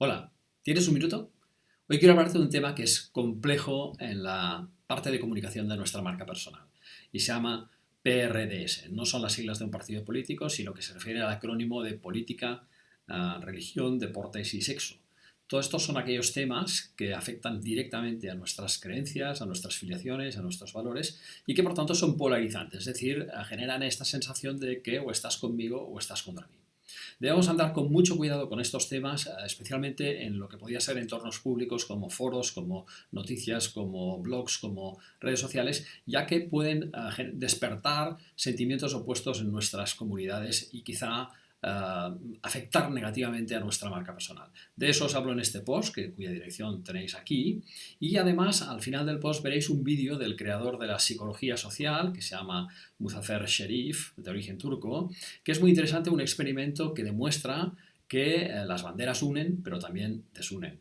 Hola, ¿tienes un minuto? Hoy quiero hablarte de un tema que es complejo en la parte de comunicación de nuestra marca personal y se llama PRDS. No son las siglas de un partido político, sino que se refiere al acrónimo de política, ah, religión, deportes y sexo. Todos estos son aquellos temas que afectan directamente a nuestras creencias, a nuestras filiaciones, a nuestros valores y que por tanto son polarizantes, es decir, generan esta sensación de que o estás conmigo o estás contra mí. Debemos andar con mucho cuidado con estos temas, eh, especialmente en lo que podría ser entornos públicos como foros, como noticias, como blogs, como redes sociales, ya que pueden eh, despertar sentimientos opuestos en nuestras comunidades y quizá eh, afectar negativamente a nuestra marca personal. De eso os hablo en este post, que, cuya dirección tenéis aquí, y además al final del post veréis un vídeo del creador de la psicología social, que se llama Muzaffer Sherif, de origen turco, que es muy interesante, un experimento que demuestra que eh, las banderas unen, pero también desunen.